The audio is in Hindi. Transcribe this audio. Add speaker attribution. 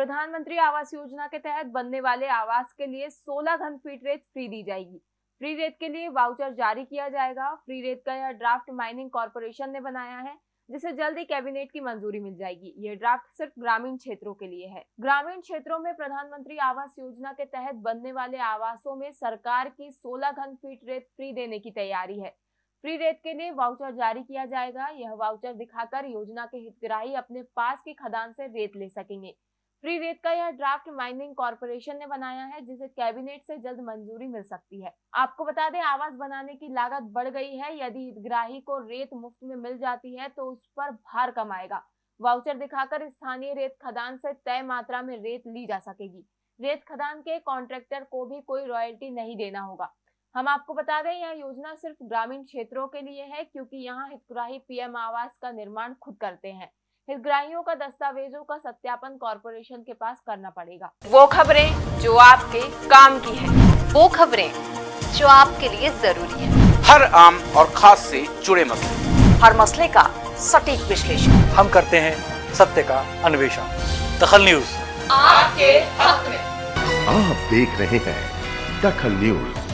Speaker 1: प्रधानमंत्री आवास योजना के तहत बनने वाले आवास के लिए 16 घन फीट रेत फ्री दी जाएगी। फ्री रेत के लिए वाउचर जारी किया जाएगा। फ्री रेत का यह ड्राफ्ट माइनिंग कॉरपोरेशन ने बनाया है, जिसे जल्द ही कैबिनेट की मंजूरी मिल जाएगी। ये ड्राफ्ट सिर्फ़ ग्रामीण क्षेत्रों के लिए है। ग्रामीण क्षेत्रों में प्रधानमंत्री आवास योजना के तहत बनने वाले आवासों में सरकार की 16 घन फीट रेत फ्री देने की तैयारी है। फ्री रेत के लिए वाउचर जारी किया जाएगा। यह वाउचर दिखाकर योजना के हितग्राही अपने पास की खदान से रेत ले सकेंगे। फ्री रेत का यह ड्राफ्ट माइनिंग कॉरपोरेशन ने बनाया है, जिसे कैबिनेट से जल्द मंजूरी मिल सकती है। आपको बता दें आवास बनाने की लागत बढ़ गई है। यदि हितग्राही को रेत मुफ़्त में मिल जाती है तो उस पर भार कम आएगा। वाउचर दिखाकर स्थानीय रेत खदान से तय मात्रा में रेत ली जा सकेगी। रेत खदान के कॉन्ट्रैक्टर को भी कोई रॉयल्टी नहीं देना होगा। हम आपको बता दें, यह योजना सिर्फ़ ग्रामीण क्षेत्रों के लिए है, क्योंकि यहाँ हितग्राही पीएम आवास का निर्माण खुद करते हैं। हितग्राहियों का दस्तावेजों का सत्यापन कॉरपोरेशन के पास करना पड़ेगा। वो खबरें जो आपके काम की है
Speaker 2: वो खबरें जो आपके लिए ज़रूरी है।
Speaker 3: हर आम और खास से जुड़े मसले।
Speaker 2: हर मसले का सटीक विश्लेषण।
Speaker 4: हम करते हैं सत्य का अन्वेषण। दखल न्यूज़।
Speaker 2: आपके हक में।
Speaker 5: आप देख रहे हैं दखल न्यूज़।